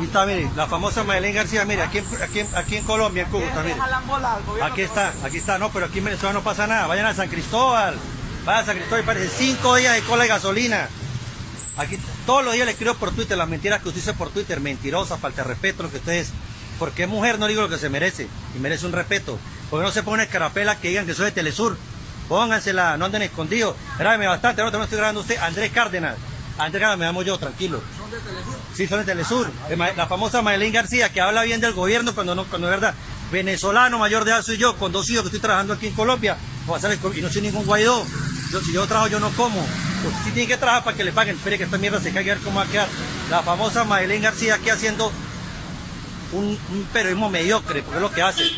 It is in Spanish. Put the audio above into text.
Aquí está, mire, la famosa Madeleine García, mire, aquí, en- aquí, aquí en Colombia, en Cúcuta, mire. Aquí está, aquí está, no, pero aquí en Venezuela no pasa nada. Vayan a San Cristóbal, vayan a San Cristóbal, parece cinco días de cola de gasolina. Aquí todos los días le escribo por Twitter las mentiras que usted dice por Twitter, mentirosas, falta de respeto, lo que usted es. Porque es mujer, no digo lo que se merece, y merece un respeto. Porque no se pone escarapela que digan que soy de Telesur. Póngansela, no anden escondidos. Grábeme bastante, ahora no estoy grabando usted, Andrés Cárdenas. Andrés Cárdenas, me llamo yo, tranquilo. Sí, son de Telesur. La famosa Maylene García, que habla bien del gobierno cuando no, cuando es verdad. Venezolano, mayor de edad soy yo, con dos hijos que estoy trabajando aquí en Colombia. Y no soy ningún guaidó. Yo, si yo trabajo, yo no como. Pues, si tiene que trabajar para que le paguen. Espere que esta mierda se caiga a ver cómo va a quedar. La famosa Maylene García aquí haciendo un, un periodismo mediocre, porque es lo que hace.